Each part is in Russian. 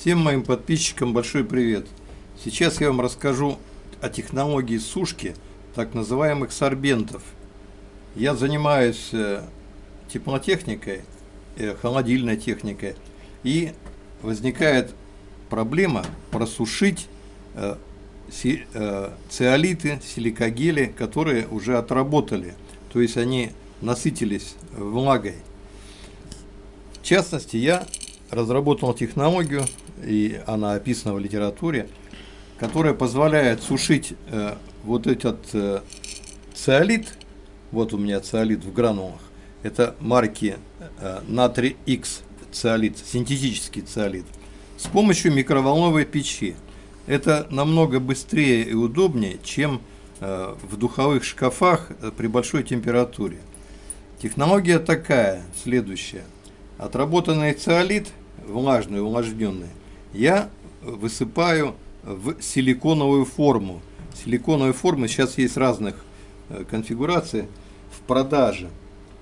Всем моим подписчикам большой привет! Сейчас я вам расскажу о технологии сушки так называемых сорбентов. Я занимаюсь э, теплотехникой, э, холодильной техникой, и возникает проблема просушить э, циолиты, силикогели, которые уже отработали, то есть они насытились влагой. В частности, я разработал технологию, и она описана в литературе, которая позволяет сушить э, вот этот э, циолит, вот у меня циолит в гранулах, это марки э, натрий X циолит, синтетический циолит, с помощью микроволновой печи. Это намного быстрее и удобнее, чем э, в духовых шкафах э, при большой температуре. Технология такая, следующая. Отработанный циолит влажную, увлажненную, я высыпаю в силиконовую форму. Силиконовые формы сейчас есть разных э, конфигураций в продаже.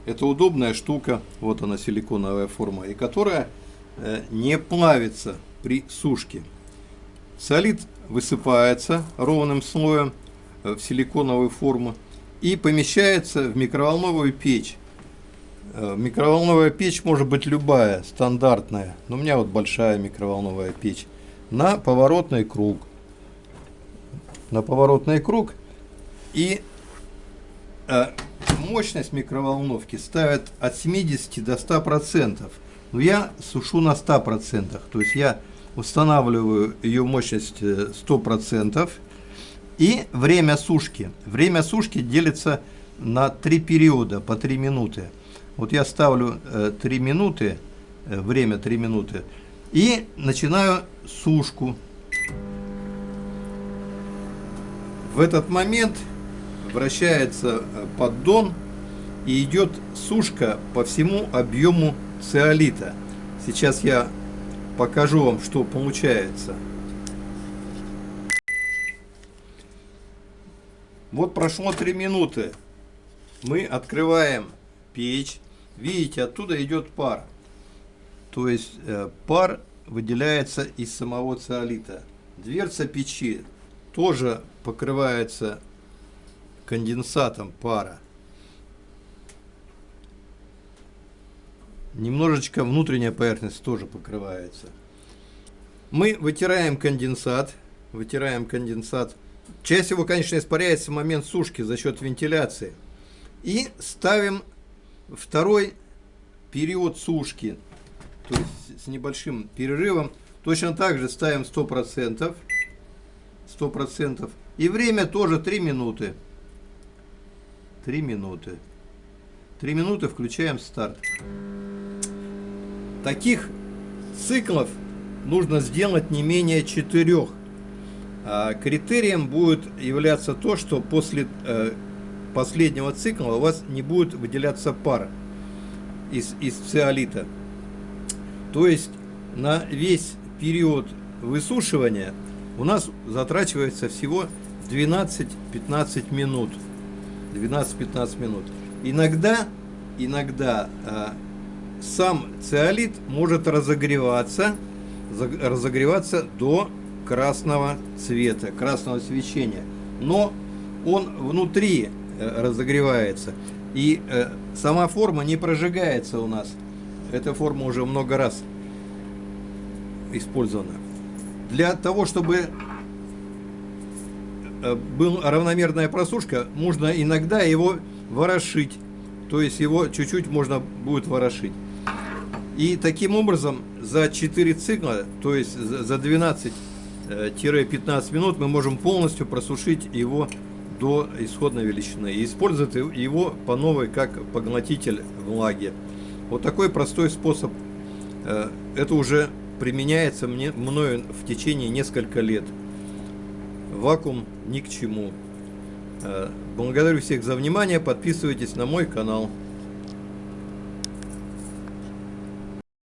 Это удобная штука, вот она силиконовая форма, и которая э, не плавится при сушке. Солид высыпается ровным слоем э, в силиконовую форму и помещается в микроволновую печь. Э, микроволновая печь может быть любая, стандартная. Но у меня вот большая микроволновая печь. На поворотный круг. На поворотный круг. И э, мощность микроволновки ставят от 70 до 100%. Но я сушу на 100%. То есть я устанавливаю ее мощность 100%. Э, И время сушки. Время сушки делится на три периода по 3 минуты. Вот я ставлю э, 3 минуты, э, время 3 минуты, и начинаю сушку. В этот момент вращается э, поддон и идет сушка по всему объему циолита. Сейчас я покажу вам, что получается. Вот прошло 3 минуты. Мы открываем печь. Видите, оттуда идет пар. То есть э, пар выделяется из самого циолита. Дверца печи тоже покрывается конденсатом пара. Немножечко внутренняя поверхность тоже покрывается. Мы вытираем конденсат. Вытираем конденсат. Часть его, конечно, испаряется в момент сушки за счет вентиляции. И ставим Второй период сушки, то есть с небольшим перерывом, точно так же ставим 100%. 100%. И время тоже 3 минуты. 3 минуты. 3 минуты включаем старт. Таких циклов нужно сделать не менее 4. А критерием будет являться то, что после э, последнего цикла у вас не будет выделяться пар из, из циолита. То есть на весь период высушивания у нас затрачивается всего 12-15 минут. 12-15 минут. Иногда, иногда э, сам циолит может разогреваться, разогреваться до красного цвета, красного свечения. Но он внутри разогревается. И э, сама форма не прожигается у нас. Эта форма уже много раз использована. Для того, чтобы э, была равномерная просушка, можно иногда его ворошить. То есть его чуть-чуть можно будет ворошить. И таким образом за 4 цикла, то есть за 12-15 минут мы можем полностью просушить его до исходной величины и использует его по новой как поглотитель влаги. Вот такой простой способ. Э, это уже применяется мне, мною в течение несколько лет. Вакуум ни к чему. Э, благодарю всех за внимание. Подписывайтесь на мой канал.